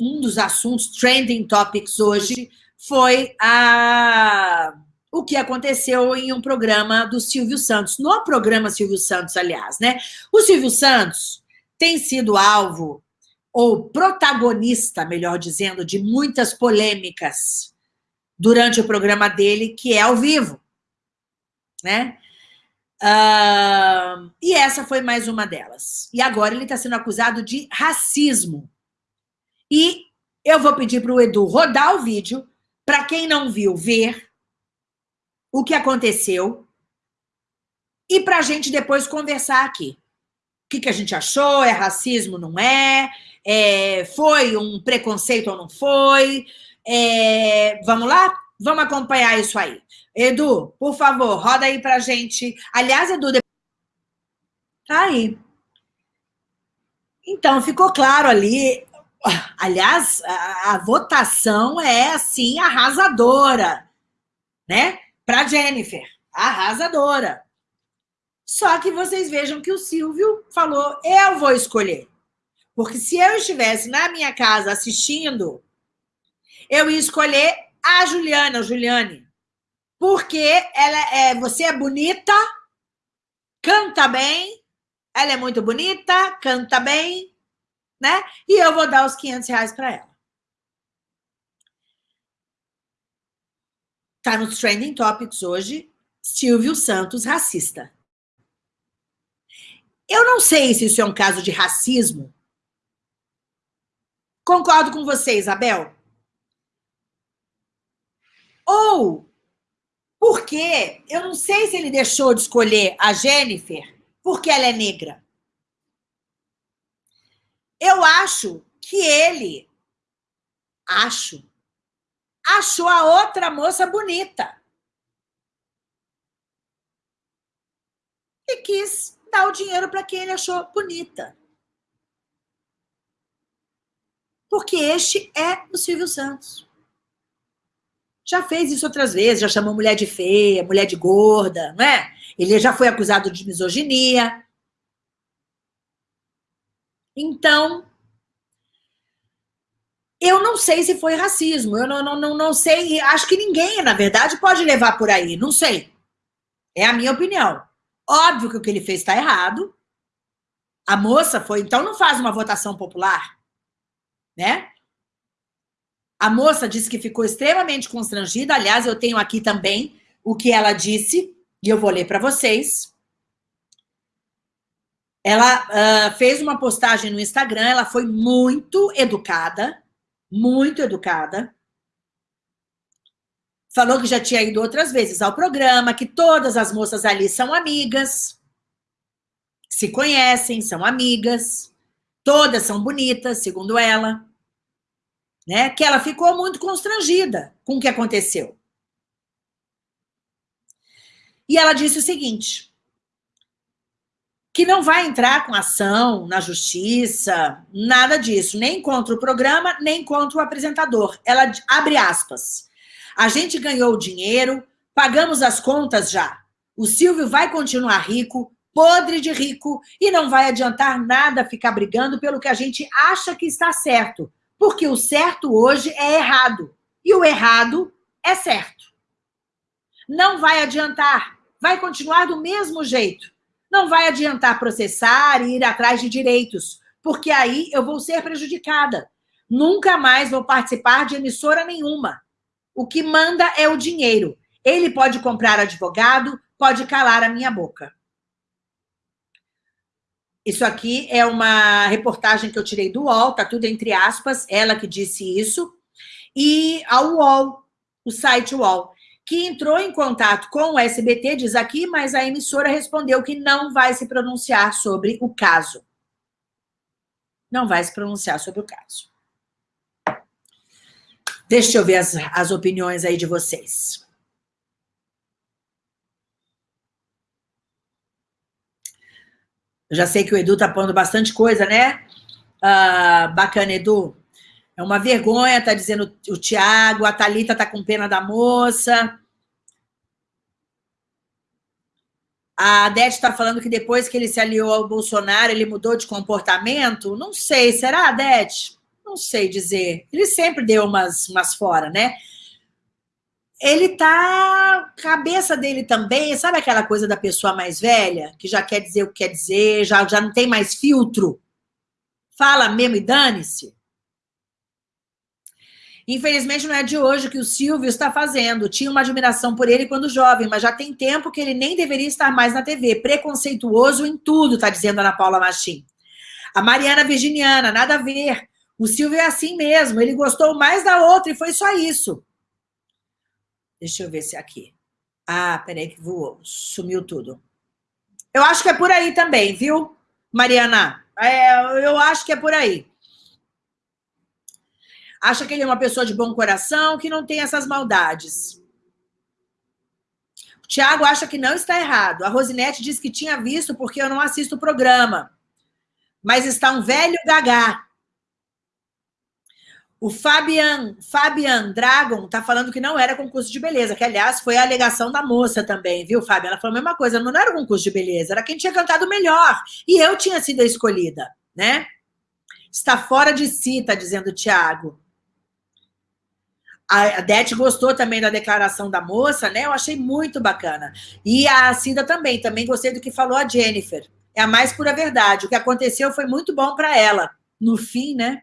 um dos assuntos trending topics hoje foi a, o que aconteceu em um programa do Silvio Santos. No programa Silvio Santos, aliás, né? O Silvio Santos tem sido alvo, ou protagonista, melhor dizendo, de muitas polêmicas durante o programa dele, que é ao vivo, né? Uh, e essa foi mais uma delas. E agora ele está sendo acusado de racismo. E eu vou pedir para o Edu rodar o vídeo, para quem não viu, ver o que aconteceu e para a gente depois conversar aqui. O que, que a gente achou? É racismo, não é? é foi um preconceito ou não foi? É, vamos lá? Vamos acompanhar isso aí. Edu, por favor, roda aí pra gente. Aliás, Edu, depois... tá aí. Então, ficou claro ali. Aliás, a, a votação é, assim, arrasadora, né? Para Jennifer, arrasadora. Só que vocês vejam que o Silvio falou, eu vou escolher. Porque se eu estivesse na minha casa assistindo, eu ia escolher a Juliana, Juliane porque ela é, você é bonita, canta bem, ela é muito bonita, canta bem, né? E eu vou dar os 500 reais para ela. Tá nos Trending Topics hoje, Silvio Santos racista. Eu não sei se isso é um caso de racismo. Concordo com você, Isabel. Ou porque eu não sei se ele deixou de escolher a Jennifer porque ela é negra. Eu acho que ele, acho, achou a outra moça bonita. E quis dar o dinheiro para quem ele achou bonita. Porque este é o Silvio Santos. Já fez isso outras vezes, já chamou mulher de feia, mulher de gorda, não é? Ele já foi acusado de misoginia. Então, eu não sei se foi racismo, eu não, não, não, não sei, acho que ninguém, na verdade, pode levar por aí, não sei. É a minha opinião. Óbvio que o que ele fez está errado. A moça foi, então não faz uma votação popular, né? A moça disse que ficou extremamente constrangida. Aliás, eu tenho aqui também o que ela disse, e eu vou ler para vocês. Ela uh, fez uma postagem no Instagram, ela foi muito educada, muito educada. Falou que já tinha ido outras vezes ao programa, que todas as moças ali são amigas, se conhecem, são amigas, todas são bonitas, segundo ela né, que ela ficou muito constrangida com o que aconteceu. E ela disse o seguinte, que não vai entrar com ação na justiça, nada disso, nem contra o programa, nem contra o apresentador. Ela abre aspas. A gente ganhou o dinheiro, pagamos as contas já. O Silvio vai continuar rico, podre de rico, e não vai adiantar nada ficar brigando pelo que a gente acha que está certo, porque o certo hoje é errado. E o errado é certo. Não vai adiantar. Vai continuar do mesmo jeito. Não vai adiantar processar e ir atrás de direitos, porque aí eu vou ser prejudicada. Nunca mais vou participar de emissora nenhuma. O que manda é o dinheiro. Ele pode comprar advogado, pode calar a minha boca. Isso aqui é uma reportagem que eu tirei do UOL, tá tudo entre aspas, ela que disse isso. E a UOL, o site UOL, que entrou em contato com o SBT, diz aqui, mas a emissora respondeu que não vai se pronunciar sobre o caso. Não vai se pronunciar sobre o caso. Deixa eu ver as, as opiniões aí de vocês. Eu já sei que o Edu tá pondo bastante coisa, né? Ah, bacana, Edu. É uma vergonha, tá dizendo o Tiago, a Thalita tá com pena da moça. A Adete está falando que depois que ele se aliou ao Bolsonaro, ele mudou de comportamento? Não sei, será, Adete? não sei dizer. Ele sempre deu umas, umas fora, né? Ele tá. Cabeça dele também, sabe aquela coisa da pessoa mais velha, que já quer dizer o que quer dizer, já, já não tem mais filtro? Fala mesmo e dane-se. Infelizmente, não é de hoje que o Silvio está fazendo. Tinha uma admiração por ele quando jovem, mas já tem tempo que ele nem deveria estar mais na TV. Preconceituoso em tudo, está dizendo Ana Paula Machim. A Mariana Virginiana, nada a ver. O Silvio é assim mesmo. Ele gostou mais da outra e foi só isso. Deixa eu ver se é aqui. Ah, peraí que voou. Sumiu tudo. Eu acho que é por aí também, viu, Mariana? É, eu acho que é por aí acha que ele é uma pessoa de bom coração, que não tem essas maldades. O Tiago acha que não está errado. A Rosinete diz que tinha visto porque eu não assisto o programa. Mas está um velho gagá. O Fabian, Fabian Dragon está falando que não era concurso de beleza, que, aliás, foi a alegação da moça também, viu, Fabian? Ela falou a mesma coisa, não era concurso de beleza, era quem tinha cantado melhor. E eu tinha sido a escolhida, né? Está fora de si, está dizendo o Tiago. A Dete gostou também da declaração da moça, né? Eu achei muito bacana. E a Cida também, também gostei do que falou a Jennifer. É a mais pura verdade. O que aconteceu foi muito bom para ela. No fim, né?